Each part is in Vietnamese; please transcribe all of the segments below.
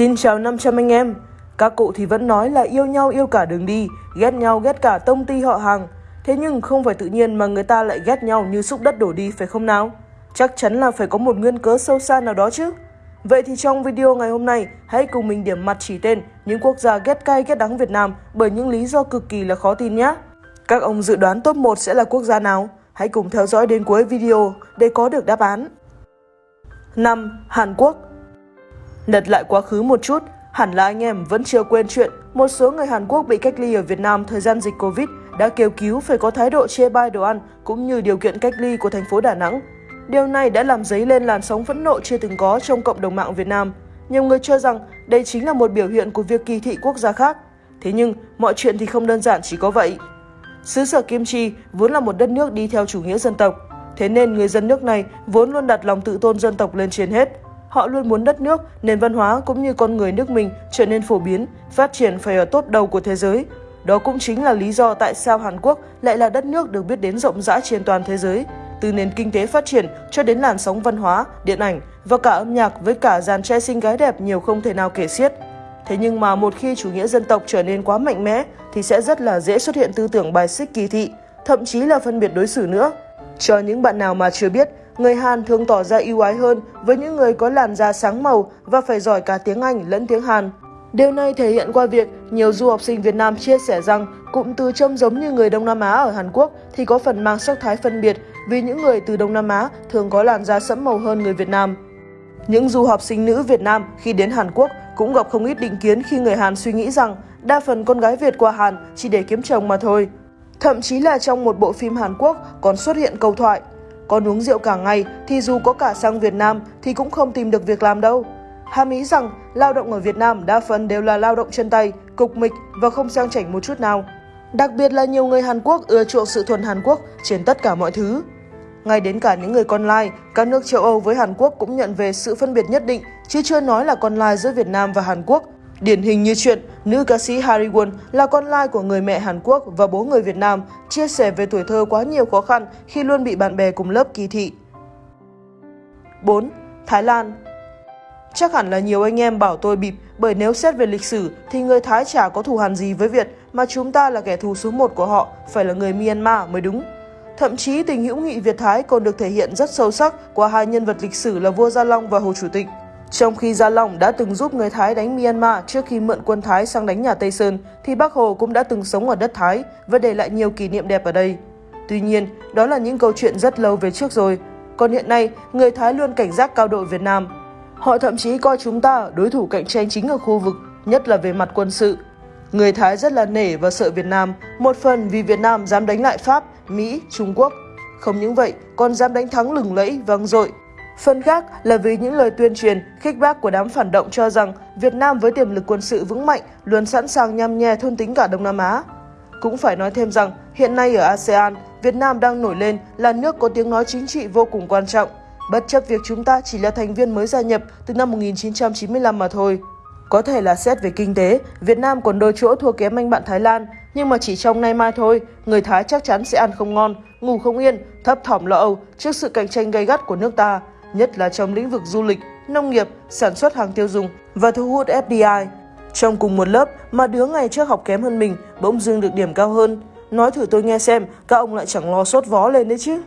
Xin chào 500 anh em. Các cụ thì vẫn nói là yêu nhau yêu cả đường đi, ghét nhau ghét cả tông ty họ hàng. Thế nhưng không phải tự nhiên mà người ta lại ghét nhau như xúc đất đổ đi phải không nào? Chắc chắn là phải có một nguyên cớ sâu xa nào đó chứ. Vậy thì trong video ngày hôm nay, hãy cùng mình điểm mặt chỉ tên những quốc gia ghét cay ghét đắng Việt Nam bởi những lý do cực kỳ là khó tin nhé. Các ông dự đoán top 1 sẽ là quốc gia nào? Hãy cùng theo dõi đến cuối video để có được đáp án. 5. Hàn Quốc Lật lại quá khứ một chút, hẳn là anh em vẫn chưa quên chuyện một số người Hàn Quốc bị cách ly ở Việt Nam thời gian dịch Covid đã kêu cứu phải có thái độ chê bai đồ ăn cũng như điều kiện cách ly của thành phố Đà Nẵng. Điều này đã làm dấy lên làn sóng phẫn nộ chưa từng có trong cộng đồng mạng Việt Nam. Nhiều người cho rằng đây chính là một biểu hiện của việc kỳ thị quốc gia khác. Thế nhưng, mọi chuyện thì không đơn giản chỉ có vậy. Xứ sở Kim Chi vốn là một đất nước đi theo chủ nghĩa dân tộc. Thế nên người dân nước này vốn luôn đặt lòng tự tôn dân tộc lên trên hết. Họ luôn muốn đất nước, nền văn hóa cũng như con người nước mình trở nên phổ biến, phát triển phải ở tốt đầu của thế giới. Đó cũng chính là lý do tại sao Hàn Quốc lại là đất nước được biết đến rộng rãi trên toàn thế giới. Từ nền kinh tế phát triển cho đến làn sóng văn hóa, điện ảnh và cả âm nhạc với cả dàn trai xinh gái đẹp nhiều không thể nào kể xiết. Thế nhưng mà một khi chủ nghĩa dân tộc trở nên quá mạnh mẽ thì sẽ rất là dễ xuất hiện tư tưởng bài xích kỳ thị, thậm chí là phân biệt đối xử nữa. Cho những bạn nào mà chưa biết, người Hàn thường tỏ ra ưu ái hơn với những người có làn da sáng màu và phải giỏi cả tiếng Anh lẫn tiếng Hàn. Điều này thể hiện qua việc nhiều du học sinh Việt Nam chia sẻ rằng cụm từ trông giống như người Đông Nam Á ở Hàn Quốc thì có phần mang sắc thái phân biệt vì những người từ Đông Nam Á thường có làn da sẫm màu hơn người Việt Nam. Những du học sinh nữ Việt Nam khi đến Hàn Quốc cũng gặp không ít định kiến khi người Hàn suy nghĩ rằng đa phần con gái Việt qua Hàn chỉ để kiếm chồng mà thôi. Thậm chí là trong một bộ phim Hàn Quốc còn xuất hiện câu thoại con uống rượu cả ngày thì dù có cả sang Việt Nam thì cũng không tìm được việc làm đâu. Hàm ý rằng lao động ở Việt Nam đa phần đều là lao động chân tay, cục mịch và không sang chảnh một chút nào. Đặc biệt là nhiều người Hàn Quốc ưa chuộng sự thuần Hàn Quốc trên tất cả mọi thứ. Ngay đến cả những người con lai, các nước châu Âu với Hàn Quốc cũng nhận về sự phân biệt nhất định, chứ chưa nói là con lai giữa Việt Nam và Hàn Quốc. Điển hình như chuyện nữ ca sĩ Harry Won là con lai của người mẹ Hàn Quốc và bố người Việt Nam, chia sẻ về tuổi thơ quá nhiều khó khăn khi luôn bị bạn bè cùng lớp kỳ thị. 4. Thái Lan Chắc hẳn là nhiều anh em bảo tôi bịp bởi nếu xét về lịch sử thì người Thái chả có thù hằn gì với Việt mà chúng ta là kẻ thù số 1 của họ, phải là người Myanmar mới đúng. Thậm chí tình hữu nghị Việt-Thái còn được thể hiện rất sâu sắc qua hai nhân vật lịch sử là vua Gia Long và Hồ Chủ tịch. Trong khi Gia Long đã từng giúp người Thái đánh Myanmar trước khi mượn quân Thái sang đánh nhà Tây Sơn, thì Bác Hồ cũng đã từng sống ở đất Thái và để lại nhiều kỷ niệm đẹp ở đây. Tuy nhiên, đó là những câu chuyện rất lâu về trước rồi. Còn hiện nay, người Thái luôn cảnh giác cao độ Việt Nam. Họ thậm chí coi chúng ta đối thủ cạnh tranh chính ở khu vực, nhất là về mặt quân sự. Người Thái rất là nể và sợ Việt Nam, một phần vì Việt Nam dám đánh lại Pháp, Mỹ, Trung Quốc. Không những vậy, còn dám đánh thắng lừng lẫy, vang dội Phần khác là vì những lời tuyên truyền, khích bác của đám phản động cho rằng Việt Nam với tiềm lực quân sự vững mạnh luôn sẵn sàng nhằm nhè thôn tính cả Đông Nam Á. Cũng phải nói thêm rằng hiện nay ở ASEAN, Việt Nam đang nổi lên là nước có tiếng nói chính trị vô cùng quan trọng, bất chấp việc chúng ta chỉ là thành viên mới gia nhập từ năm 1995 mà thôi. Có thể là xét về kinh tế, Việt Nam còn đôi chỗ thua kém anh bạn Thái Lan, nhưng mà chỉ trong nay mai thôi, người Thái chắc chắn sẽ ăn không ngon, ngủ không yên, thấp thỏm lo âu trước sự cạnh tranh gay gắt của nước ta nhất là trong lĩnh vực du lịch, nông nghiệp, sản xuất hàng tiêu dùng và thu hút FDI. Trong cùng một lớp mà đứa ngày trước học kém hơn mình bỗng dưng được điểm cao hơn. Nói thử tôi nghe xem, các ông lại chẳng lo sốt vó lên đấy chứ.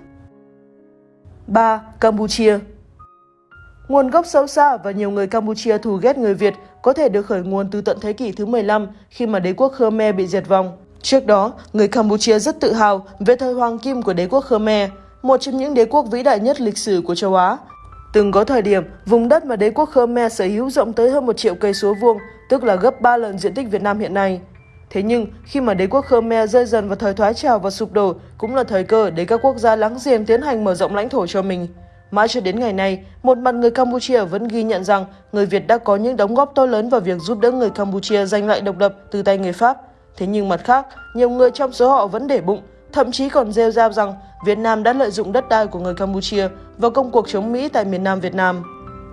3. Campuchia Nguồn gốc sâu xa và nhiều người Campuchia thù ghét người Việt có thể được khởi nguồn từ tận thế kỷ thứ 15 khi mà đế quốc Khmer bị diệt vong. Trước đó, người Campuchia rất tự hào về thời hoàng kim của đế quốc Khmer, một trong những đế quốc vĩ đại nhất lịch sử của châu Á, Từng có thời điểm, vùng đất mà đế quốc Khmer sở hữu rộng tới hơn một triệu cây số vuông, tức là gấp 3 lần diện tích Việt Nam hiện nay. Thế nhưng, khi mà đế quốc Khmer rơi dần vào thời thoái trào và sụp đổ, cũng là thời cơ để các quốc gia láng giềng tiến hành mở rộng lãnh thổ cho mình. Mãi cho đến ngày nay, một mặt người Campuchia vẫn ghi nhận rằng người Việt đã có những đóng góp to lớn vào việc giúp đỡ người Campuchia giành lại độc lập từ tay người Pháp. Thế nhưng mặt khác, nhiều người trong số họ vẫn để bụng thậm chí còn rêu rao rằng Việt Nam đã lợi dụng đất đai của người Campuchia vào công cuộc chống Mỹ tại miền Nam Việt Nam.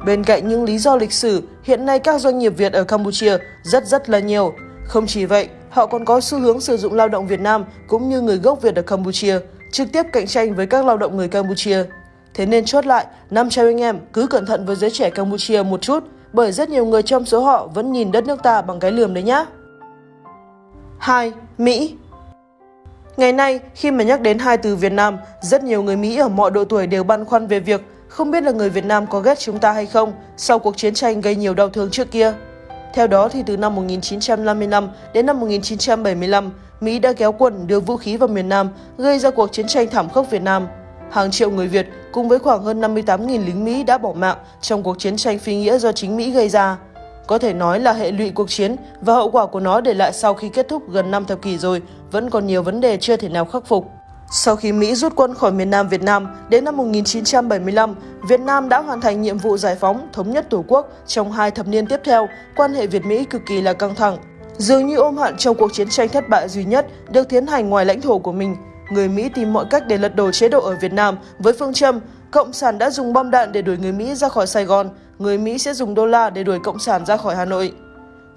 Bên cạnh những lý do lịch sử, hiện nay các doanh nghiệp Việt ở Campuchia rất rất là nhiều. Không chỉ vậy, họ còn có xu hướng sử dụng lao động Việt Nam cũng như người gốc Việt ở Campuchia, trực tiếp cạnh tranh với các lao động người Campuchia. Thế nên chốt lại, 500 anh em cứ cẩn thận với giới trẻ Campuchia một chút, bởi rất nhiều người trong số họ vẫn nhìn đất nước ta bằng cái lườm đấy nhá. 2. Mỹ Ngày nay, khi mà nhắc đến hai từ Việt Nam, rất nhiều người Mỹ ở mọi độ tuổi đều băn khoăn về việc không biết là người Việt Nam có ghét chúng ta hay không sau cuộc chiến tranh gây nhiều đau thương trước kia. Theo đó thì từ năm 1955 đến năm 1975, Mỹ đã kéo quân đưa vũ khí vào miền Nam, gây ra cuộc chiến tranh thảm khốc Việt Nam. Hàng triệu người Việt cùng với khoảng hơn 58.000 lính Mỹ đã bỏ mạng trong cuộc chiến tranh phi nghĩa do chính Mỹ gây ra. Có thể nói là hệ lụy cuộc chiến và hậu quả của nó để lại sau khi kết thúc gần 5 thập kỷ rồi vẫn còn nhiều vấn đề chưa thể nào khắc phục. Sau khi Mỹ rút quân khỏi miền Nam Việt Nam, đến năm 1975, Việt Nam đã hoàn thành nhiệm vụ giải phóng, thống nhất Tổ quốc. Trong hai thập niên tiếp theo, quan hệ Việt-Mỹ cực kỳ là căng thẳng. Dường như ôm hận trong cuộc chiến tranh thất bại duy nhất được tiến hành ngoài lãnh thổ của mình, người Mỹ tìm mọi cách để lật đổ chế độ ở Việt Nam với phương châm Cộng sản đã dùng bom đạn để đuổi người Mỹ ra khỏi Sài Gòn, người Mỹ sẽ dùng đô la để đuổi Cộng sản ra khỏi Hà Nội.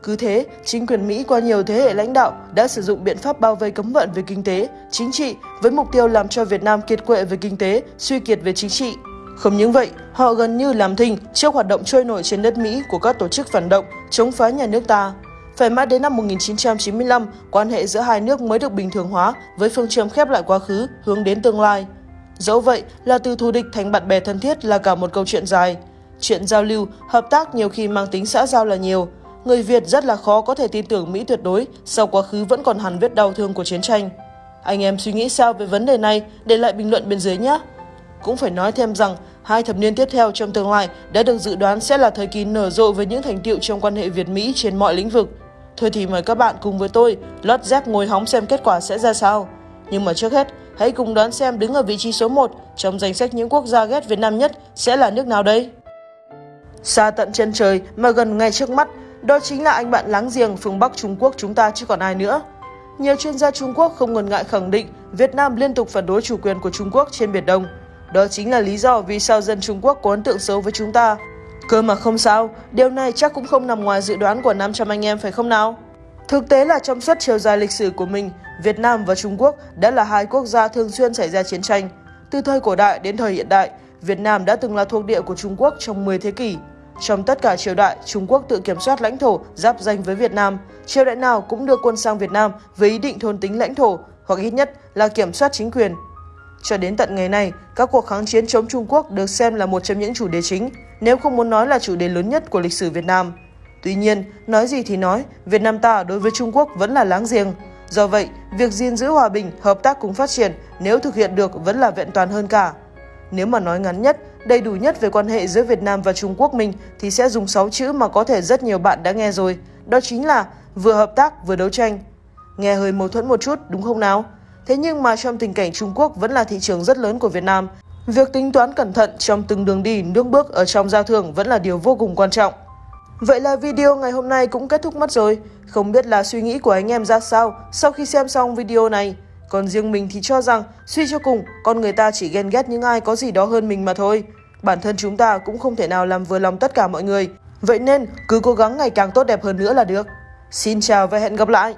Cứ thế, chính quyền Mỹ qua nhiều thế hệ lãnh đạo đã sử dụng biện pháp bao vây cấm vận về kinh tế, chính trị với mục tiêu làm cho Việt Nam kiệt quệ về kinh tế, suy kiệt về chính trị. Không những vậy, họ gần như làm thinh trước hoạt động trôi nổi trên đất Mỹ của các tổ chức phản động chống phá nhà nước ta. Phải mãi đến năm 1995, quan hệ giữa hai nước mới được bình thường hóa với phương châm khép lại quá khứ, hướng đến tương lai. Dẫu vậy là từ thù địch thành bạn bè thân thiết là cả một câu chuyện dài. Chuyện giao lưu, hợp tác nhiều khi mang tính xã giao là nhiều. Người Việt rất là khó có thể tin tưởng Mỹ tuyệt đối sau quá khứ vẫn còn hằn vết đau thương của chiến tranh. Anh em suy nghĩ sao về vấn đề này để lại bình luận bên dưới nhé. Cũng phải nói thêm rằng, hai thập niên tiếp theo trong tương lai đã được dự đoán sẽ là thời kỳ nở rộ với những thành tiệu trong quan hệ Việt-Mỹ trên mọi lĩnh vực. Thôi thì mời các bạn cùng với tôi lót dép ngồi hóng xem kết quả sẽ ra sao. Nhưng mà trước hết, hãy cùng đoán xem đứng ở vị trí số 1 trong danh sách những quốc gia ghét Việt Nam nhất sẽ là nước nào đây? Xa tận chân trời mà gần ngay trước mắt, đó chính là anh bạn láng giềng phương Bắc Trung Quốc chúng ta chứ còn ai nữa. Nhiều chuyên gia Trung Quốc không ngần ngại khẳng định Việt Nam liên tục phản đối chủ quyền của Trung Quốc trên Biển Đông. Đó chính là lý do vì sao dân Trung Quốc có ấn tượng xấu với chúng ta. Cơ mà không sao, điều này chắc cũng không nằm ngoài dự đoán của 500 anh em phải không nào? Thực tế là trong suốt chiều dài lịch sử của mình, Việt Nam và Trung Quốc đã là hai quốc gia thường xuyên xảy ra chiến tranh. Từ thời cổ đại đến thời hiện đại, Việt Nam đã từng là thuộc địa của Trung Quốc trong 10 thế kỷ. Trong tất cả triều đại, Trung Quốc tự kiểm soát lãnh thổ giáp danh với Việt Nam. Triều đại nào cũng đưa quân sang Việt Nam với ý định thôn tính lãnh thổ hoặc ít nhất là kiểm soát chính quyền. Cho đến tận ngày nay, các cuộc kháng chiến chống Trung Quốc được xem là một trong những chủ đề chính, nếu không muốn nói là chủ đề lớn nhất của lịch sử Việt Nam. Tuy nhiên, nói gì thì nói, Việt Nam ta đối với Trung Quốc vẫn là láng giềng. Do vậy, việc gìn giữ hòa bình, hợp tác cùng phát triển nếu thực hiện được vẫn là vẹn toàn hơn cả. Nếu mà nói ngắn nhất, đầy đủ nhất về quan hệ giữa Việt Nam và Trung Quốc mình thì sẽ dùng 6 chữ mà có thể rất nhiều bạn đã nghe rồi. Đó chính là vừa hợp tác vừa đấu tranh. Nghe hơi mâu thuẫn một chút đúng không nào? Thế nhưng mà trong tình cảnh Trung Quốc vẫn là thị trường rất lớn của Việt Nam, việc tính toán cẩn thận trong từng đường đi, nước bước ở trong giao thương vẫn là điều vô cùng quan trọng. Vậy là video ngày hôm nay cũng kết thúc mất rồi. Không biết là suy nghĩ của anh em ra sao sau khi xem xong video này. Còn riêng mình thì cho rằng, suy cho cùng, con người ta chỉ ghen ghét những ai có gì đó hơn mình mà thôi. Bản thân chúng ta cũng không thể nào làm vừa lòng tất cả mọi người. Vậy nên, cứ cố gắng ngày càng tốt đẹp hơn nữa là được. Xin chào và hẹn gặp lại!